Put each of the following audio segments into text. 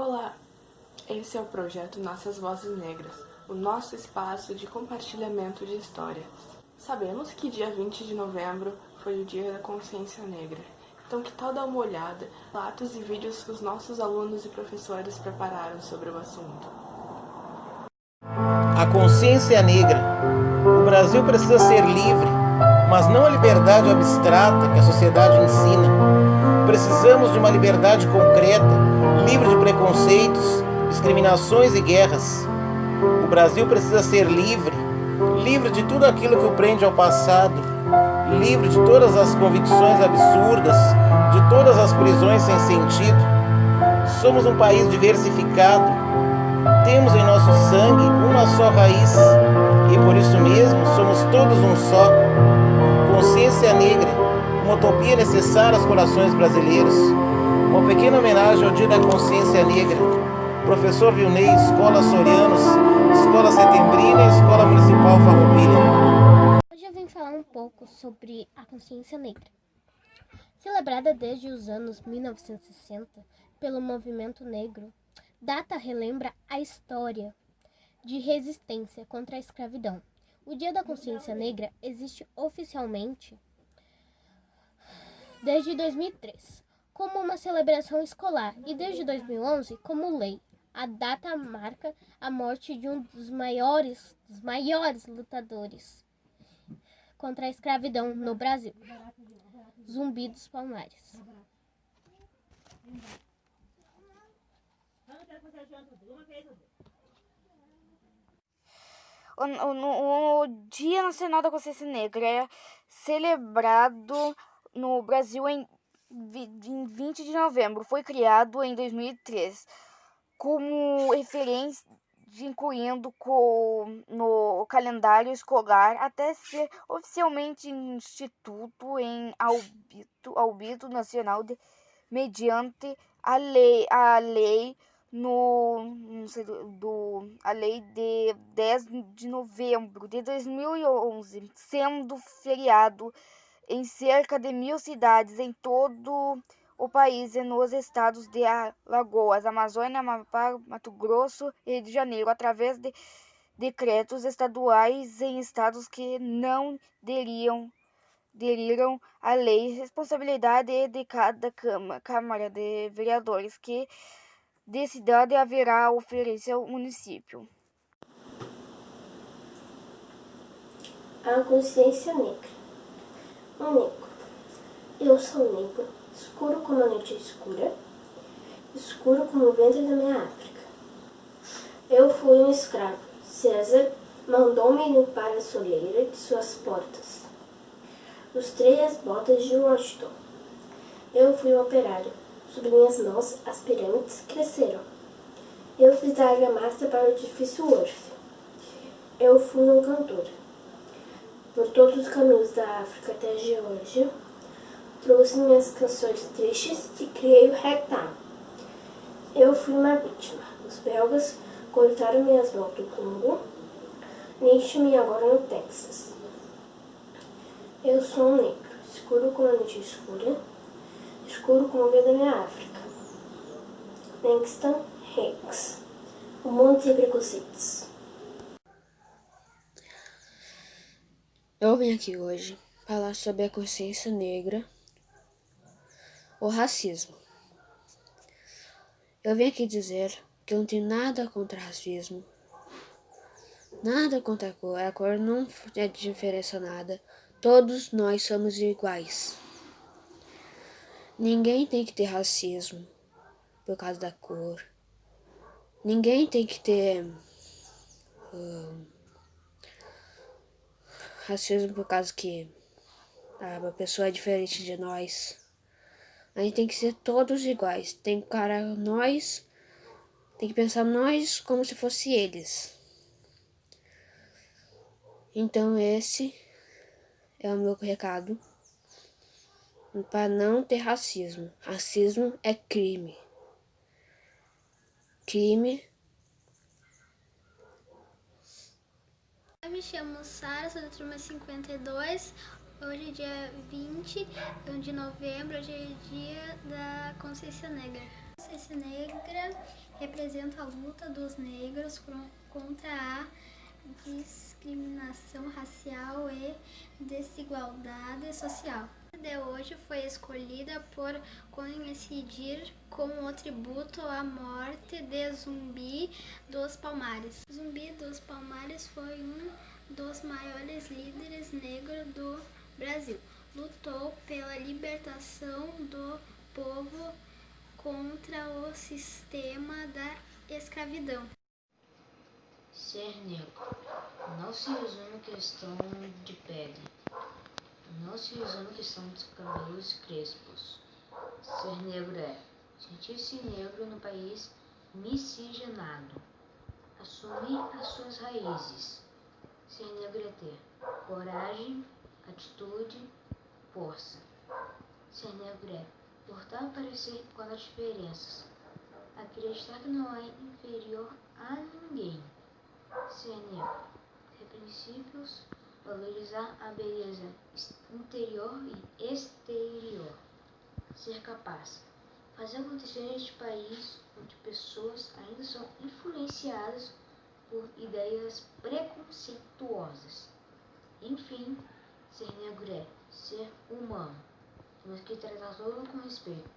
Olá, esse é o projeto Nossas Vozes Negras, o nosso espaço de compartilhamento de histórias. Sabemos que dia 20 de novembro foi o Dia da Consciência Negra, então que tal dar uma olhada, relatos e vídeos que os nossos alunos e professores prepararam sobre o assunto. A consciência negra. O Brasil precisa ser livre, mas não a liberdade abstrata que a sociedade ensina. Precisamos de uma liberdade concreta, livre de preconceitos, discriminações e guerras. O Brasil precisa ser livre, livre de tudo aquilo que o prende ao passado, livre de todas as convicções absurdas, de todas as prisões sem sentido. Somos um país diversificado, temos em nosso sangue uma só raiz e por isso mesmo somos todos um só. Consciência negra, uma utopia necessária aos corações brasileiros. Uma pequena homenagem ao Dia da Consciência Negra. Professor Vilney, Escola Sorianos, Escola Setembrina e Escola Municipal Farroupilha. Hoje eu vim falar um pouco sobre a consciência negra. Celebrada desde os anos 1960 pelo movimento negro, data relembra a história de resistência contra a escravidão. O Dia da Consciência Negra existe oficialmente desde 2003 como uma celebração escolar e desde 2011 como lei. A data marca a morte de um dos maiores, dos maiores lutadores contra a escravidão no Brasil, Zumbi dos Palmares. O, o, o, Dia Nacional da Consciência Negra é celebrado no Brasil em, em 20 de novembro. Foi criado em 2003 como referência incluindo com, no calendário escolar até ser oficialmente instituto em albito, albito nacional de, mediante a lei, a lei no, sei, do, a lei de 10 de novembro de 2011, sendo feriado em cerca de mil cidades em todo o país e nos estados de Alagoas, Amazônia, Amapá, Mato Grosso e Rio de Janeiro, através de decretos estaduais em estados que não deriam deriram a lei, responsabilidade de cada Câmara de Vereadores, que de cidade haverá oferecer ao município. A consciência negra. Um negro. Eu sou negro, escuro como a noite escura, escuro como o ventre da minha África. Eu fui um escravo. César mandou-me limpar a soleira de suas portas. Lustrei as botas de Washington. Eu fui um operário Sob minhas mãos, as pirâmides cresceram. Eu fiz a argamassa para o edifício Worth. Eu fui um cantor. Por todos os caminhos da África até a Geórgia, trouxe minhas canções tristes e criei o ragtime. Eu fui uma vítima. Os belgas cortaram minhas mãos do Congo, niche-me agora no Texas. Eu sou um negro, escuro como a noite escura, escuro como o da minha África. Langston Hicks. O mundo sem preconceitos. Eu vim aqui hoje falar sobre a consciência negra, o racismo. Eu vim aqui dizer que eu não tenho nada contra racismo, nada contra a cor, a cor não é diferença nada, todos nós somos iguais. Ninguém tem que ter racismo por causa da cor. Ninguém tem que ter uh, racismo por causa que ah, uma pessoa é diferente de nós. A gente tem que ser todos iguais. Tem que nós, tem que pensar nós como se fosse eles. Então esse é o meu recado para não ter racismo. Racismo é crime. Crime. Eu me chamo Sara, sou da turma 52. Hoje é dia 20 de novembro, hoje é dia da consciência negra. consciência negra representa a luta dos negros contra a discriminação racial e desigualdade social. De hoje foi escolhida por coincidir com o tributo à morte de Zumbi dos Palmares. Zumbi dos Palmares foi um dos maiores líderes negros do Brasil. Lutou pela libertação do povo contra o sistema da escravidão. Ser negro não se resume à questão de pele, não se à questão dos cabelos crespos. Ser negro é sentir-se negro no país miscigenado, assumir as suas raízes. Ser negro é ter coragem, atitude, força. Ser negro é portar parecer com as diferenças, acreditar que não é inferior a ninguém ser negro, ter princípios, valorizar a beleza interior e exterior, ser capaz, fazer acontecer neste país onde pessoas ainda são influenciadas por ideias preconceituosas. Enfim, ser negro é ser humano. Temos que tratar todos com respeito.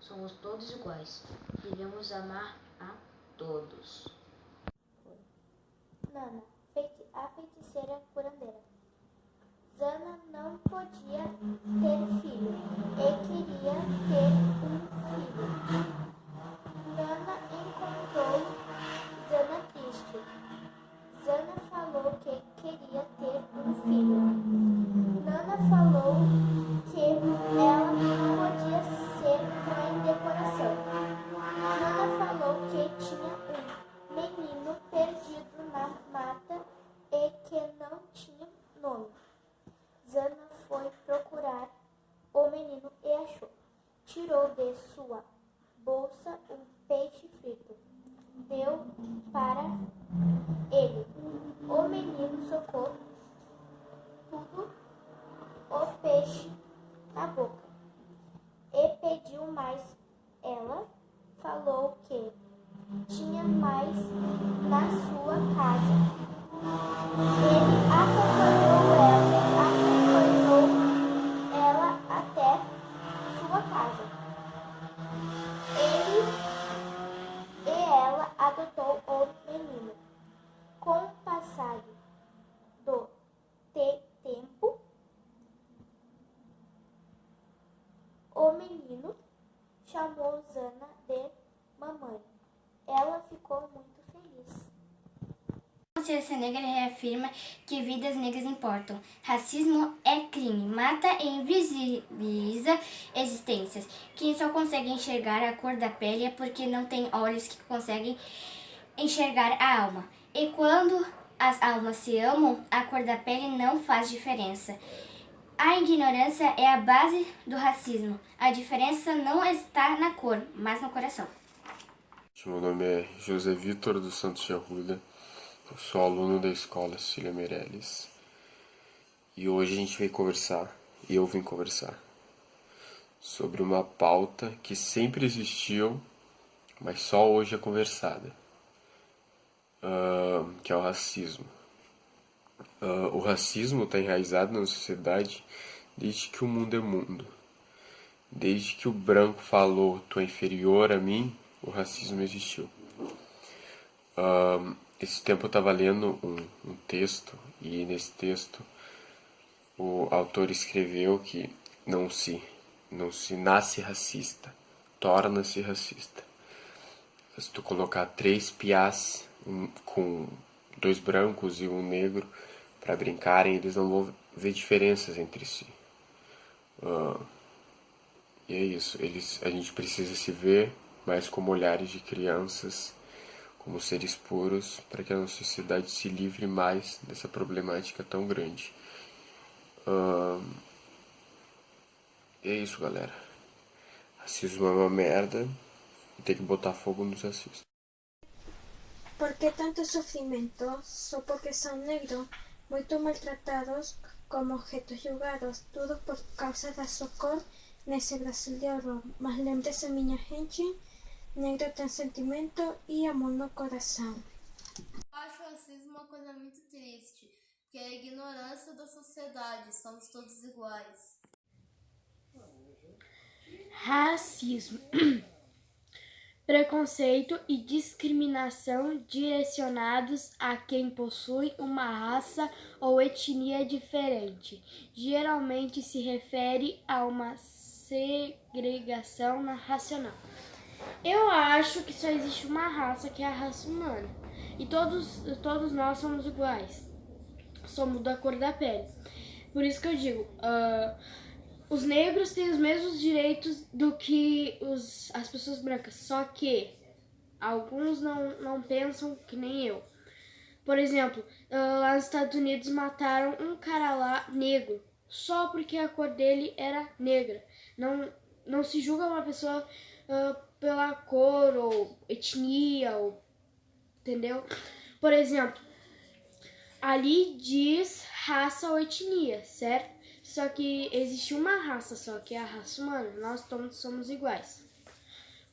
Somos todos iguais. Devemos amar a todos. Nana, feiti a feiticeira curandeira. Zana não podia ter filho e queria ter um filho. Nana encontrou Zana triste. Zana falou que queria ter um filho. Nana falou que ela podia ser mãe de coração. Nana falou que tinha um menino perdido na mata e que não tinha nome. Zana foi procurar o menino e achou. Tirou de sua bolsa um peixe frito. Deu para ele. O menino socou tudo o peixe na boca e pediu mais. Ela falou que tinha mais na sua casa. Ele acompanhou ela, acompanhou ela até sua casa. Ele e ela adotou o menino. Com o passar do te tempo, o menino chamou Zana de mamãe. Ela ficou muito feliz. A consciência negra reafirma que vidas negras importam. Racismo é crime, mata e invisibiliza existências. Quem só consegue enxergar a cor da pele é porque não tem olhos que conseguem enxergar a alma. E quando as almas se amam, a cor da pele não faz diferença. A ignorância é a base do racismo. A diferença não está na cor, mas no coração. Meu nome é José Vitor dos Santos de Arruda, eu sou aluno da escola Cecília Meirelles e hoje a gente veio conversar, e eu vim conversar, sobre uma pauta que sempre existiu, mas só hoje é conversada, uh, que é o racismo. Uh, o racismo está enraizado na sociedade desde que o mundo é mundo. Desde que o branco falou, tu é inferior a mim, o racismo existiu. Uh, esse tempo eu estava lendo um, um texto e nesse texto o autor escreveu que não se não se nasce racista, torna-se racista. Se tu colocar três piás um, com dois brancos e um negro para brincarem, eles não vão ver diferenças entre si. Uh, e é isso, eles, a gente precisa se ver mais como olhares de crianças, como seres puros, para que a nossa sociedade se livre mais dessa problemática tão grande. E é isso, galera. Racismo é uma merda e tem que botar fogo nos racistas. ¿Por qué tanto sufrimiento? Só porque son negros, muito maltratados como objetos julgados, tudo por causa da sua cor nesse Brasil de horror. Mas lembre-se, minha gente, negro tem sentimento e amor no coração. Eu acho o racismo uma coisa muito triste, que é a ignorância da sociedade, somos todos iguais. Racismo. Preconceito e discriminação direcionados a quem possui uma raça ou etnia diferente. Geralmente se refere a uma segregação racional. Eu acho que só existe uma raça que é a raça humana. E todos, todos nós somos iguais. Somos da cor da pele. Por isso que eu digo, uh, os negros têm os mesmos direitos do que os, as pessoas brancas. Só que alguns não, não pensam que nem eu. Por exemplo, uh, lá nos Estados Unidos mataram um cara lá negro. Só porque a cor dele era negra. Não, não se julga uma pessoa uh, pela cor ou etnia, ou, entendeu? Por exemplo, ali diz raça ou etnia, certo? Só que existe uma raça só, que é a raça humana. Nós todos somos iguais.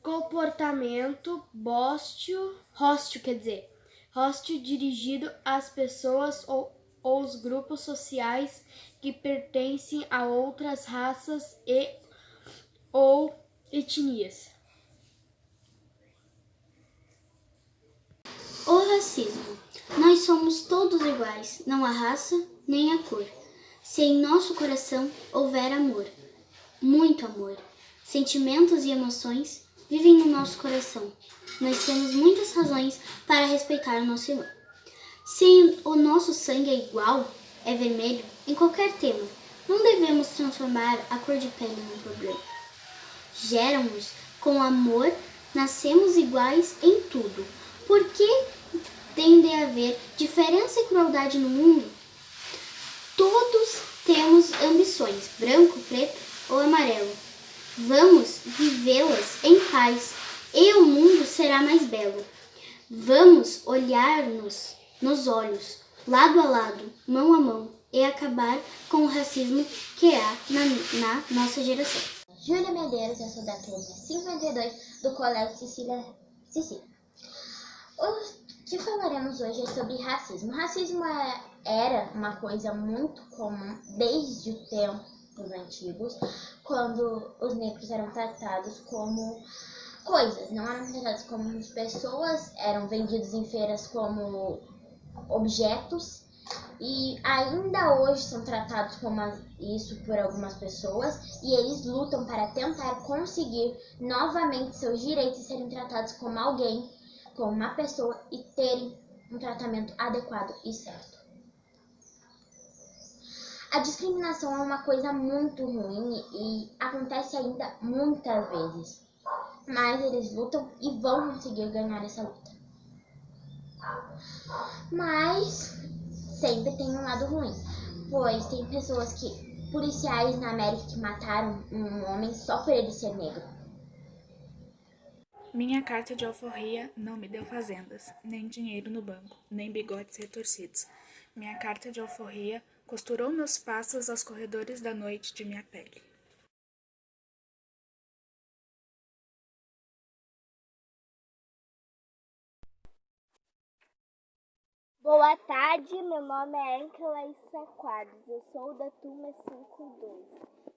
Comportamento bóstio, hóstio, quer dizer, hóstio dirigido às pessoas ou, ou os grupos sociais que pertencem a outras raças e ou etnias. O racismo. Nós somos todos iguais, não há raça nem a cor. Se em nosso coração houver amor, muito amor, sentimentos e emoções vivem no nosso coração. Nós temos muitas razões para respeitar o nosso irmão. Se o nosso sangue é igual, é vermelho, em qualquer tema, não devemos transformar a cor de pele num problema. Geramos com amor, nascemos iguais em tudo. Por que tem de haver diferença e crueldade no mundo? Todos temos ambições, branco, preto ou amarelo. Vamos vivê-las em paz e o mundo será mais belo. Vamos olhar-nos nos olhos, lado a lado, mão a mão e acabar com o racismo que há na, na nossa geração. Júlia Medeiros, eu sou da turma 52 do Colégio Cecília Cecília. O que falaremos hoje é sobre racismo. Racismo é, era uma coisa muito comum desde os tempos antigos, quando os negros eram tratados como coisas, não eram tratados como pessoas, eram vendidos em feiras como objetos e ainda hoje são tratados como isso por algumas pessoas e eles lutam para tentar conseguir novamente seus direitos e serem tratados como alguém com uma pessoa e terem um tratamento adequado e certo. A discriminação é uma coisa muito ruim e acontece ainda muitas vezes, mas eles lutam e vão conseguir ganhar essa luta. Mas sempre tem um lado ruim, pois tem pessoas que policiais na América que mataram um homem só por ele ser negro. Minha carta de alforria não me deu fazendas, nem dinheiro no banco, nem bigodes retorcidos. Minha carta de alforria costurou meus passos aos corredores da noite de minha pele. Boa tarde, meu nome é Encelaísa Quadros, eu sou da turma 52.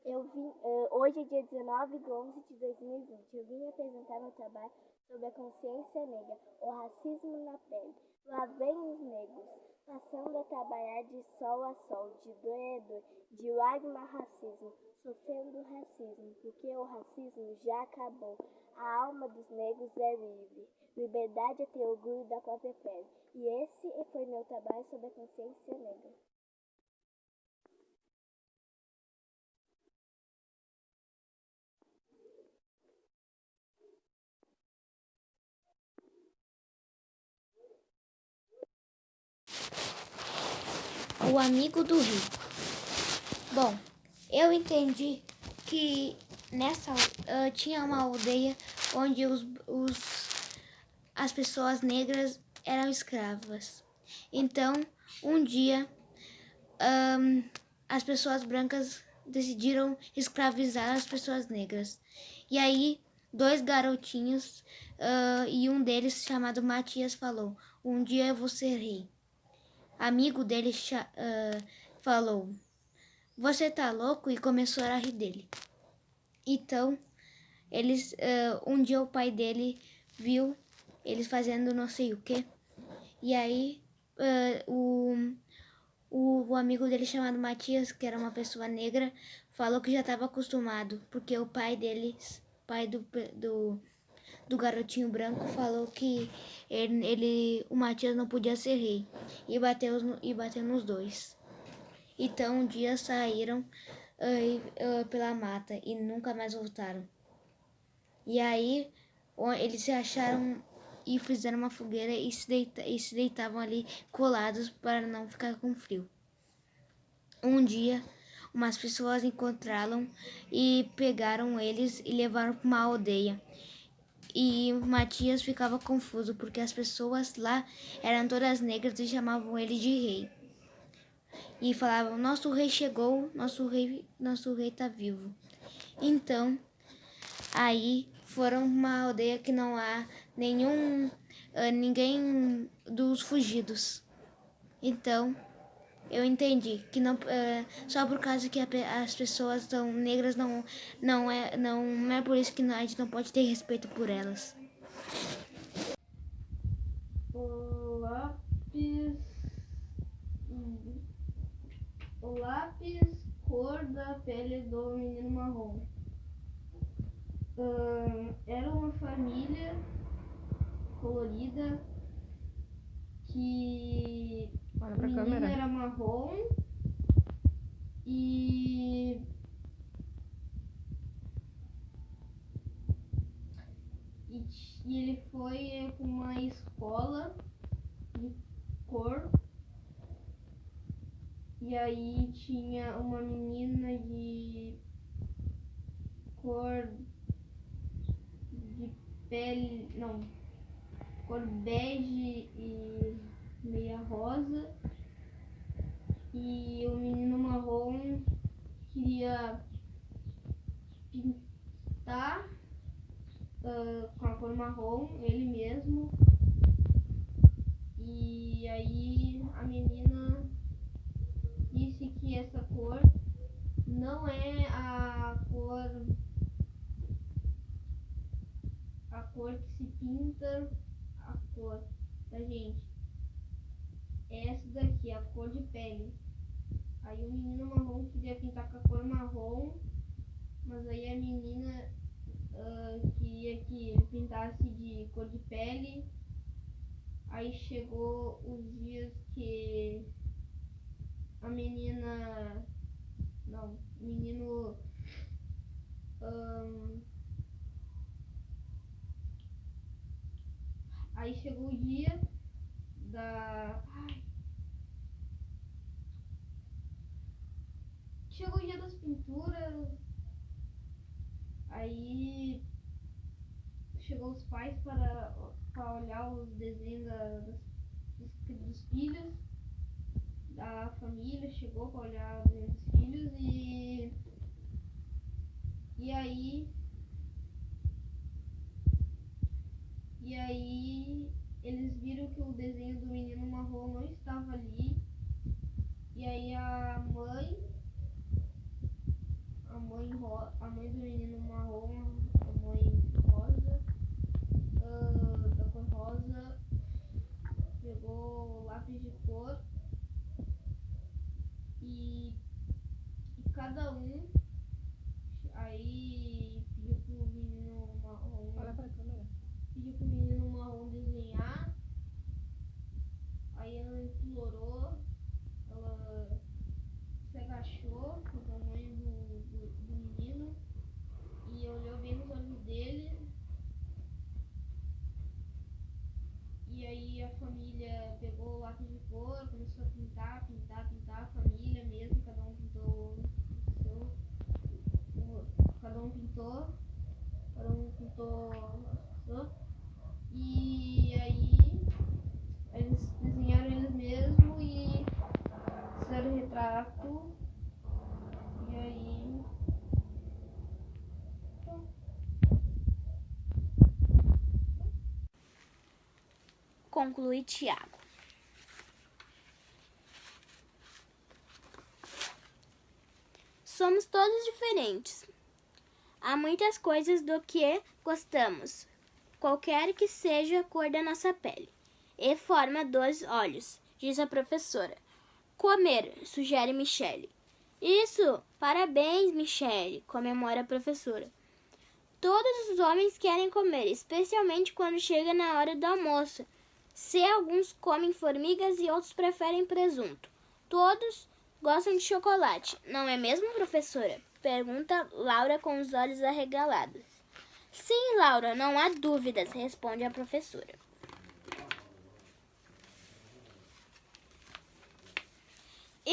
Eu vim, uh, hoje é dia 19 de 11 de 2020. Eu vim apresentar meu trabalho sobre a consciência negra, o racismo na pele. Lá vem os negros, passando a trabalhar de sol a sol, de dor a dor, de lágrima racismo, sofrendo racismo, porque o racismo já acabou. A alma dos negros é livre. Liberdade é ter orgulho da própria pele. E esse foi meu trabalho sobre a consciência negra. O amigo do rico. Bom, eu entendi que nessa uh, tinha uma aldeia onde os, os, as pessoas negras eram escravas. Então, um dia, um, as pessoas brancas decidiram escravizar as pessoas negras. E aí, dois garotinhos uh, e um deles, chamado Matias, falou: Um dia eu vou ser rei. Amigo dele uh, falou: Você tá louco? E começou a rir dele. Então, eles, uh, um dia o pai dele viu eles fazendo não sei o que. E aí o, o, o amigo dele chamado Matias, que era uma pessoa negra, falou que já estava acostumado, porque o pai deles, pai do, do, do garotinho branco, falou que ele, ele, o Matias não podia ser rei e bateu, e bateu nos dois. Então um dia saíram uh, uh, pela mata e nunca mais voltaram. E aí eles se acharam e fizeram uma fogueira e se, deita, e se deitavam ali colados para não ficar com frio. Um dia, umas pessoas encontraram e pegaram eles e levaram para uma aldeia. E Matias ficava confuso porque as pessoas lá eram todas negras e chamavam ele de rei. E falavam: "Nosso rei chegou, nosso rei, nosso rei está vivo". Então, aí foram uma aldeia que não há nenhum uh, ninguém dos fugidos. Então, eu entendi que não uh, só por causa que a, as pessoas são negras não não é não, é por isso que a gente não pode ter respeito por elas. O lápis o lápis cor da pele do menino marrom. Uh, era uma família colorida que Olha pra o menino câmera. era marrom e e, e ele foi para uma escola de cor e aí tinha uma menina de cor de pele não cor bege e meia rosa. E o menino marrom queria pintar uh, com a cor marrom, ele mesmo. E aí a menina disse que essa cor não é a cor a cor que se pinta cor da gente. É essa daqui, a cor de pele. Aí o menino marrom queria pintar com a cor marrom, mas aí a menina uh, queria que ele pintasse de cor de pele. Aí chegou os dias que a menina. Não, o menino. Um, Aí chegou o dia da. Ai. Chegou o dia das pinturas. Aí chegou os pais para, para olhar os desenhos dos, dos filhos da família, chegou para olhar os desenhos dos filhos e e aí E aí eles viram que o desenho do menino marrom não estava ali. E aí a mãe, a mãe, a mãe do menino marrom, a mãe rosa, uh, da cor rosa, pegou lápis de cor e, e cada um aí pediu pro menino marrom. Olha pra câmera pediu pro menino marrom desenhar. Aí ela implorou, ela se agachou com o tamanho do, do, do menino e olhou bem nos olhos dele. E aí a família pegou o lápis de cor, começou a pintar, pintar, pintar, a família mesmo, cada um pintou o seu. Cada um pintou, cada um pintou primeiro retrato. E aí. Conclui Tiago. Somos todos diferentes. Há muitas coisas do que gostamos, qualquer que seja a cor da nossa pele e forma dos olhos, diz a professora. Comer, sugere Michele. Isso! Parabéns, Michele, comemora a professora. Todos os homens querem comer, especialmente quando chega na hora do almoço. Se alguns comem formigas e outros preferem presunto. Todos gostam de chocolate, não é mesmo, professora? Pergunta Laura com os olhos arregalados. Sim, Laura, não há dúvidas, responde a professora.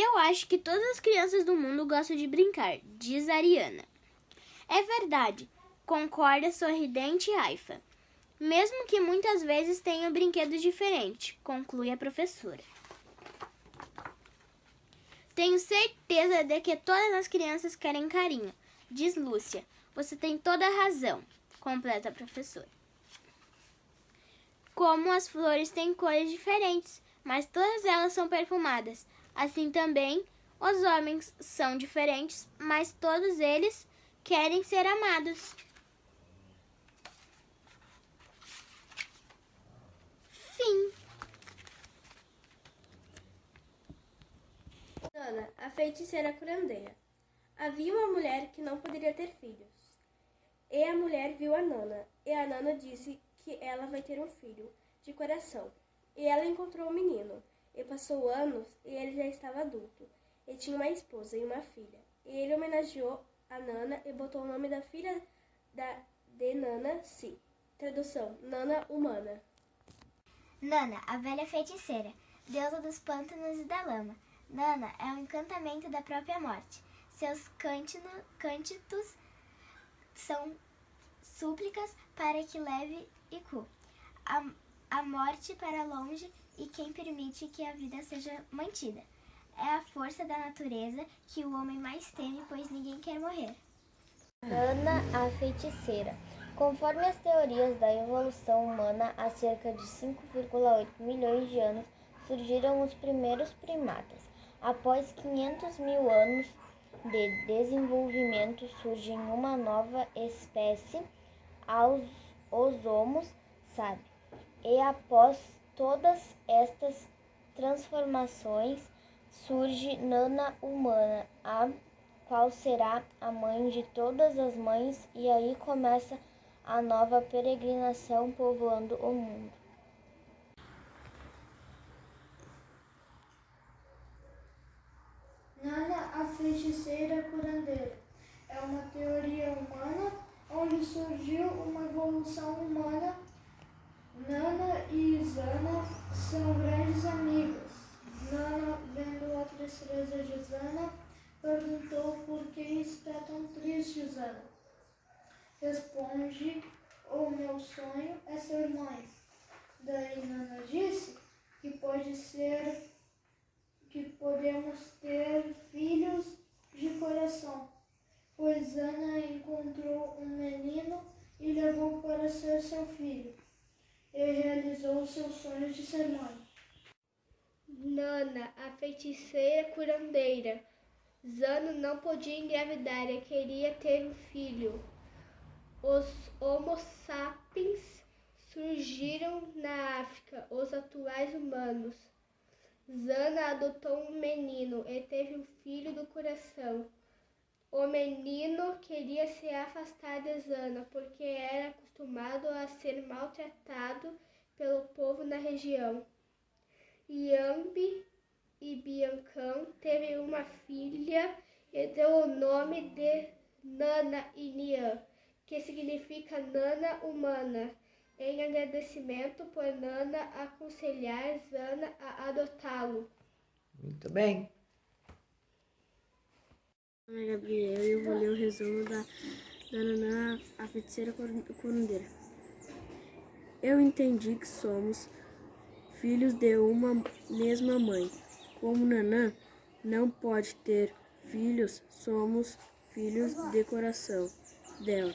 Eu acho que todas as crianças do mundo gostam de brincar, diz Ariana. É verdade, concorda sorridente Aifa. Mesmo que muitas vezes tenham brinquedos diferentes, conclui a professora. Tenho certeza de que todas as crianças querem carinho, diz Lúcia. Você tem toda a razão, completa a professora. Como as flores têm cores diferentes, mas todas elas são perfumadas. Assim também, os homens são diferentes, mas todos eles querem ser amados. Fim. Nana, a feiticeira curandeira. Havia uma mulher que não poderia ter filhos. E a mulher viu a Nana, e a Nana disse que ela vai ter um filho, de coração. E ela encontrou o menino, e passou anos, e ele já estava adulto, e tinha uma esposa e uma filha. E ele homenageou a Nana e botou o nome da filha da, de Nana Si. Tradução: Nana Humana. Nana, a velha feiticeira, deusa dos pântanos e da lama. Nana é um encantamento da própria morte. Seus cântino, cântitos são súplicas para que leve cu a, a morte para longe e quem permite que a vida seja mantida. É a força da natureza que o homem mais teme, pois ninguém quer morrer. Nana, a feiticeira. Conforme as teorias da evolução humana, há cerca de 5,8 milhões de anos surgiram os primeiros primatas. Após 500 mil anos de desenvolvimento, surge uma nova espécie, os Homos sabe. E após todas estas transformações, surge Nana humana, a qual será a mãe de todas as mães, e aí começa a nova peregrinação povoando o mundo. Nana, a feiticeira curandeira. É uma teoria humana onde surgiu uma evolução humana. Nana e Zana são grandes amigas. Nana, vendo a tristeza de Zana, perguntou por que está tão triste, Zana. Responde, o meu sonho é ser mãe. Daí Nana disse que pode ser que podemos ter filhos de coração, pois Ana encontrou um menino e levou para ser seu filho, e realizou seu sonho de ser mãe. Nana, a feiticeira curandeira. Zano não podia engravidar e queria ter um filho. Os Homo sapiens surgiram na África, os atuais humanos. Zana adotou um menino e teve um filho do coração. O menino queria se afastar de Zana porque era acostumado a ser maltratado pelo povo na região. Yambi e Biancão teve uma filha e deu o nome de Nana Inian, que significa Nana humana em agradecimento por Nana aconselhar Zana a adotá-lo. Muito bem. Meu nome é Gabriel e eu vou ler o resumo da, da Nana, a feiticeira curundeira. Eu entendi que somos filhos de uma mesma mãe. Como Nanã não pode ter filhos, somos filhos de coração dela.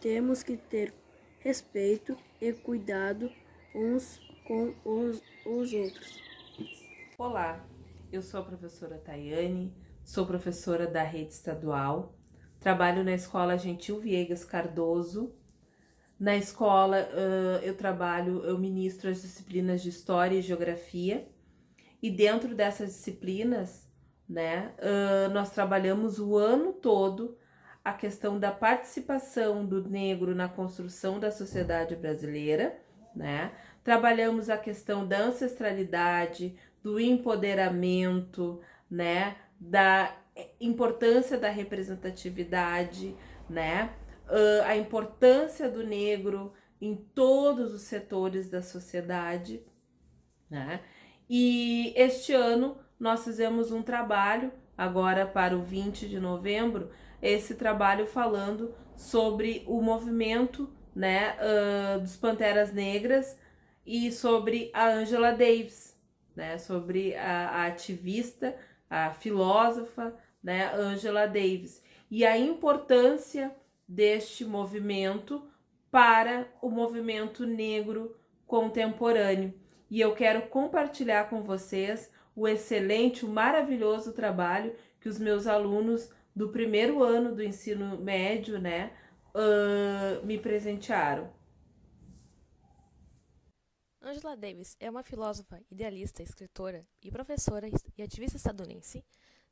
Temos que ter respeito e cuidado uns com os, os outros. Olá, eu sou a professora Tayane, sou professora da rede estadual, trabalho na escola Gentil Viegas Cardoso. Na escola uh, eu trabalho, eu ministro as disciplinas de História e Geografia, e dentro dessas disciplinas, né, uh, nós trabalhamos o ano todo a questão da participação do negro na construção da sociedade brasileira, né? Trabalhamos a questão da ancestralidade, do empoderamento, né? Da importância da representatividade, né? Uh, a importância do negro em todos os setores da sociedade, né? E este ano nós fizemos um trabalho, agora para o 20 de novembro, esse trabalho falando sobre o movimento né, uh, dos Panteras Negras e sobre a Angela Davis, né, sobre a, a ativista, a filósofa, né, Angela Davis, e a importância deste movimento para o movimento negro contemporâneo. E eu quero compartilhar com vocês o excelente, o maravilhoso trabalho que os meus alunos do primeiro ano do ensino médio, né, uh, me presentearam. Angela Davis é uma filósofa, idealista, escritora e professora e ativista estadunidense.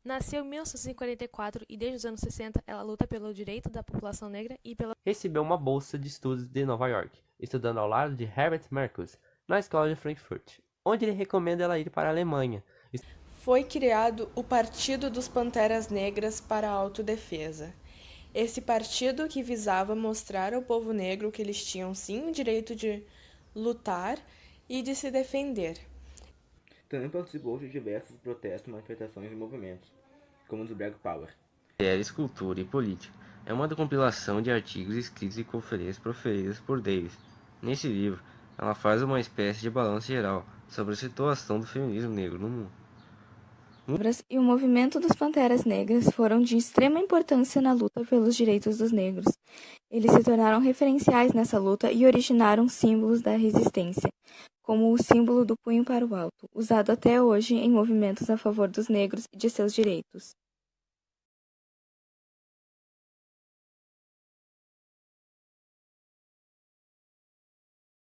Nasceu em 1944 e desde os anos 60 ela luta pelo direito da população negra e pela. Recebeu uma bolsa de estudos de Nova York, estudando ao lado de Herbert Marcuse na escola de Frankfurt, onde ele recomenda ela ir para a Alemanha. Foi criado o Partido dos Panteras Negras para a Autodefesa. Esse partido que visava mostrar ao povo negro que eles tinham sim o direito de lutar e de se defender. Também participou de diversos protestos, manifestações e movimentos, como o do Black Power. Mulheres, Cultura e Política é uma compilação de artigos escritos e conferências proferidas por Davis. Nesse livro, ela faz uma espécie de balanço geral sobre a situação do feminismo negro no mundo e o movimento dos Panteras Negras foram de extrema importância na luta pelos direitos dos negros. Eles se tornaram referenciais nessa luta e originaram símbolos da resistência, como o símbolo do punho para o alto, usado até hoje em movimentos a favor dos negros e de seus direitos.